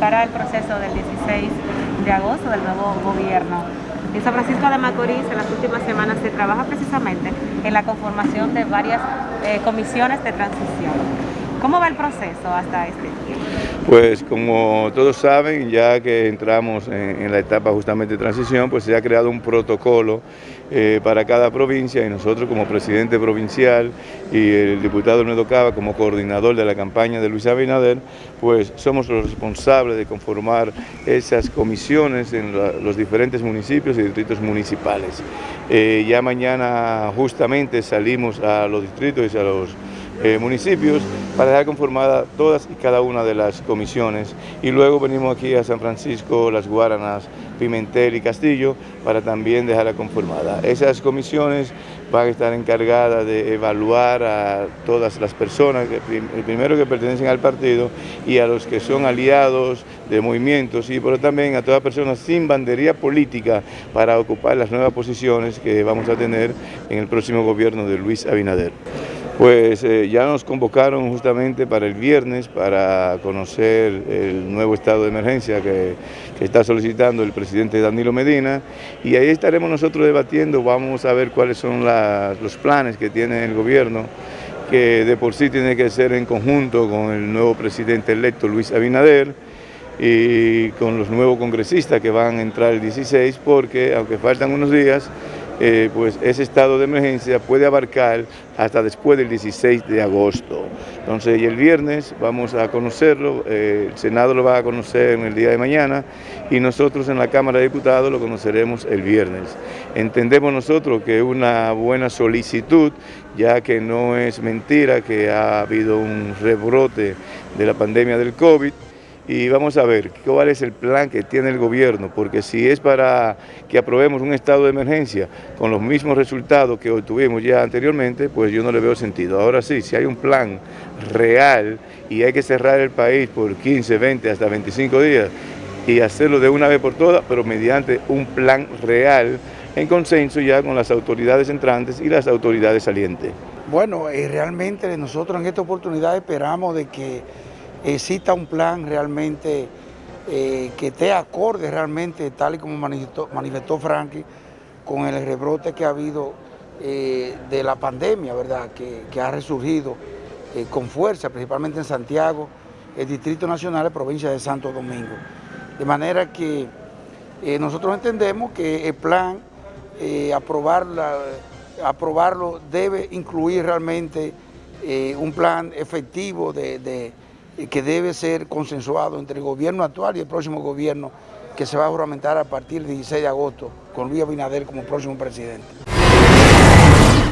cara al proceso del 16 de agosto del nuevo gobierno. En San Francisco de Macorís en las últimas semanas se trabaja precisamente en la conformación de varias eh, comisiones de transición. ¿Cómo va el proceso hasta este tiempo? Pues como todos saben, ya que entramos en, la etapa justamente de transición, pues se ha creado un protocolo eh, para cada provincia y nosotros como presidente provincial y el diputado Nuevo Cava como coordinador de la campaña de Luis Abinader, pues somos los responsables de conformar esas comisiones en los diferentes municipios y distritos municipales. Eh, ya mañana justamente salimos a los distritos y a los eh, municipios para dejar conformada todas y cada una de las comisiones y luego venimos aquí a San Francisco, Las Guaranas, Pimentel y Castillo para también dejarla conformada. Esas comisiones van a estar encargadas de evaluar a todas las personas, que, primero que pertenecen al partido y a los que son aliados de movimientos y pero también a todas personas sin bandería política para ocupar las nuevas posiciones que vamos a tener en el próximo gobierno de Luis Abinader. Pues eh, ya nos convocaron justamente para el viernes para conocer el nuevo estado de emergencia que, está solicitando el presidente Danilo Medina. Y ahí estaremos nosotros debatiendo, vamos a ver cuáles son los planes que tiene el gobierno que de por sí tiene que ser en conjunto con el nuevo presidente electo Luis Abinader y con los nuevos congresistas que van a entrar el 16 porque aunque faltan unos días eh, pues ese estado de emergencia puede abarcar hasta después del 16 de agosto. Entonces, y el viernes vamos a conocerlo, eh, el Senado lo va a conocer en el día de mañana y nosotros en la Cámara de Diputados lo conoceremos el viernes. Entendemos nosotros que es una buena solicitud, ya que no es mentira que ha habido un rebrote de la pandemia del COVID, y vamos a ver cuál es el plan que tiene el gobierno, porque si es para que aprobemos un estado de emergencia con los mismos resultados que obtuvimos ya anteriormente, pues yo no le veo sentido. Ahora sí, si hay un plan real y hay que cerrar el país por 15, 20, hasta 25 días y hacerlo de una vez por todas, pero mediante un plan real en consenso ya con las autoridades entrantes y las autoridades salientes. Bueno, eh, realmente nosotros en esta oportunidad esperamos de que exista un plan realmente eh, que esté acorde realmente, tal y como manifestó, manifestó Frankie, con el rebrote que ha habido eh, de la pandemia, ¿verdad? Que, ha resurgido eh, con fuerza, principalmente en Santiago, el Distrito Nacional y provincia de Santo Domingo. De manera que nosotros entendemos que el plan, aprobarlo debe incluir realmente un plan efectivo de que debe ser consensuado entre el gobierno actual y el próximo gobierno que se va a juramentar a partir del 16 de agosto con Luis Abinader como próximo presidente.